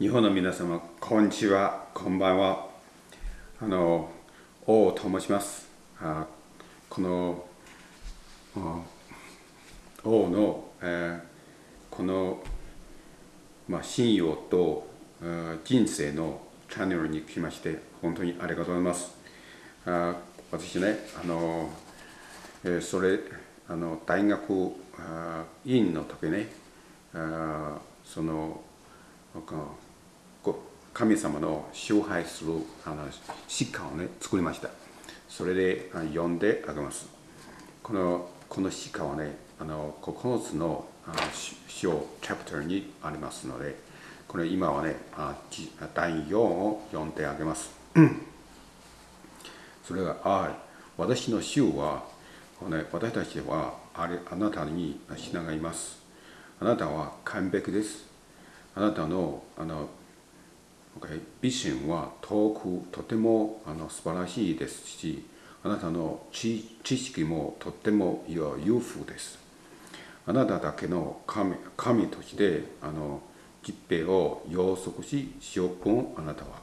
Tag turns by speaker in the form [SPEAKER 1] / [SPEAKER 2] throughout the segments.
[SPEAKER 1] 日本の皆様、こんにちは、こんばんは。あの、王と申します。あこの、王の、えーこの、まあ、信用と人生のチャンネルに来まして、本当にありがとうございます。あ私ね、あの、えーそれ、あの大学あ院の時ね、あその、神様の崇拝するあの詩歌をね作りました。それで読んであげます。このこの詩歌はねあの9つの章チャプターにありますのでこれ今はね第4を読んであげます。それが「あ私の主は、ね、私たちはあれあなたに従います。あなたは完璧です。あなたのあの Okay ビジョンは遠くとてもあの素晴らしいですし、あなたの知識もとても豊富です。あなただけの神神としてあの疾病を養殖し、塩分あなたは。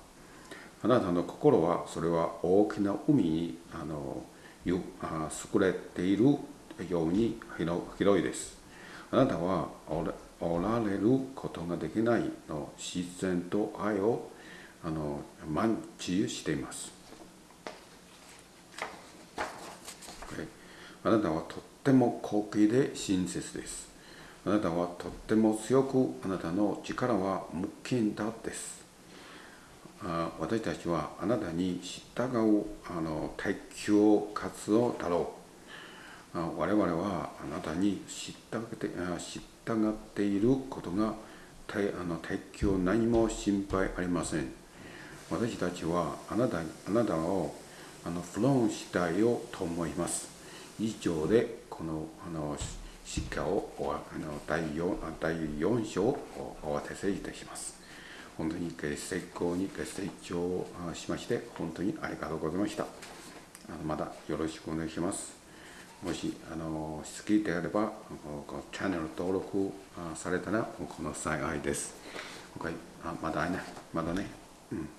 [SPEAKER 1] あなたの心はそれは大きな海にあの優れているように広いです。あなたはおられることができないの自然と愛をあの満知しています。あなたはとっても高貴で親切です。あなたはとっても強く、あなたの力は無限だです。あ私たちはあなたに従うあの大教活動だろう。我々はあなたに従ってあ従っていることが大あの大教何も心配ありません。私たちはあなたあなたをあのフロンしたいよと思います。以上でこのあの詩歌をあの第 4, 第4章をお渡せいたします。本当に成功に成長しまして本当にありがとうございました。まだよろしくお願いします。もしあの好きであればこのチャンネル登録されたらこの幸いです。Okay あまだね、まだね。うん